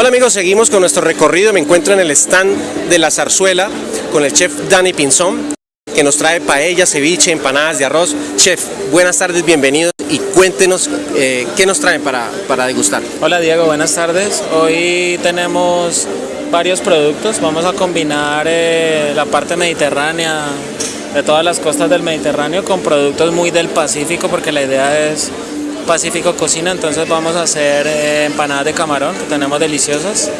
Hola amigos, seguimos con nuestro recorrido. Me encuentro en el stand de la zarzuela con el chef Dani Pinzón, que nos trae paella, ceviche, empanadas de arroz. Chef, buenas tardes, bienvenidos y cuéntenos eh, qué nos traen para, para degustar. Hola Diego, buenas tardes. Hoy tenemos varios productos. Vamos a combinar eh, la parte mediterránea de todas las costas del Mediterráneo con productos muy del Pacífico porque la idea es Pacífico Cocina, entonces vamos a hacer eh, empanadas de camarón que tenemos deliciosas.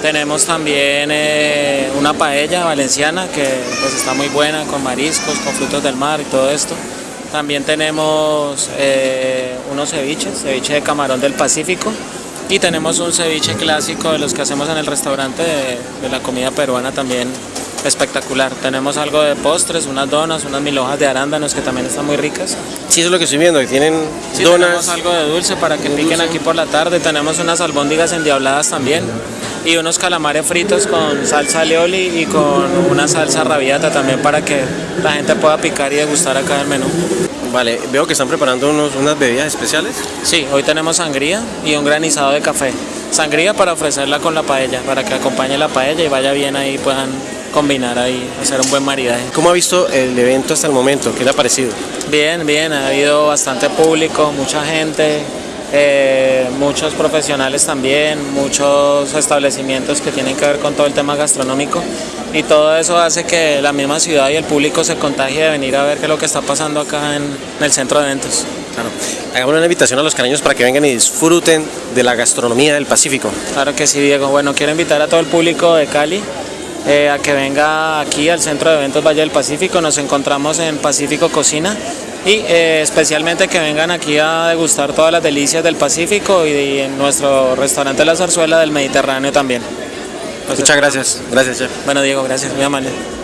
Tenemos también eh, una paella valenciana que pues, está muy buena con mariscos, con frutos del mar y todo esto. También tenemos eh, unos ceviches, ceviche de camarón del Pacífico y tenemos un ceviche clásico de los que hacemos en el restaurante de, de la comida peruana también espectacular. Tenemos algo de postres, unas donas, unas mil hojas de arándanos que también están muy ricas. Sí, eso es lo que estoy viendo, que tienen Sí, donas. tenemos algo de dulce para que piquen dulce. aquí por la tarde. Tenemos unas albóndigas endiabladas también y unos calamares fritos con salsa alioli y con una salsa rabiata también para que la gente pueda picar y degustar acá el menú. Vale, veo que están preparando unos, unas bebidas especiales. Sí, hoy tenemos sangría y un granizado de café. Sangría para ofrecerla con la paella, para que acompañe la paella y vaya bien ahí, puedan combinar ahí, hacer un buen maridaje. ¿Cómo ha visto el evento hasta el momento? ¿Qué le ha parecido? Bien, bien, ha habido bastante público, mucha gente, eh, muchos profesionales también, muchos establecimientos que tienen que ver con todo el tema gastronómico y todo eso hace que la misma ciudad y el público se contagie de venir a ver qué es lo que está pasando acá en, en el centro de eventos. Claro. Hagamos una invitación a los cariños para que vengan y disfruten de la gastronomía del Pacífico. Claro que sí, Diego. Bueno, quiero invitar a todo el público de Cali eh, a que venga aquí al Centro de Eventos Valle del Pacífico. Nos encontramos en Pacífico Cocina y eh, especialmente que vengan aquí a degustar todas las delicias del Pacífico y, en nuestro restaurante La Zarzuela del Mediterráneo también. Muchas gracias. Gracias, chef. Bueno, Diego, gracias, muy amable.